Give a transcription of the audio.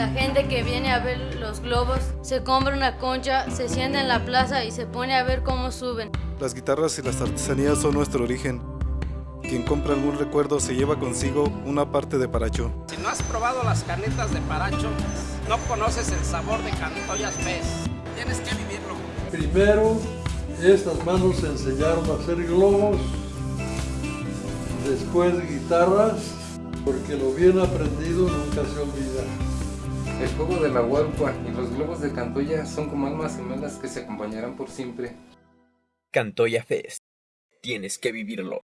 La gente que viene a ver los globos se compra una concha, se sienta en la plaza y se pone a ver cómo suben. Las guitarras y las artesanías son nuestro origen. Quien compra algún recuerdo se lleva consigo una parte de Paracho. Si no has probado las canetas de Paracho, no conoces el sabor de Cantoyas Fest. Tienes que vivirlo. Primero, estas manos se enseñaron a hacer globos, después guitarras, porque lo bien aprendido nunca se olvida. El juego de la huarpa y los globos de Cantoya son como almas gemelas que se acompañarán por siempre. Cantoya Fest. Tienes que vivirlo.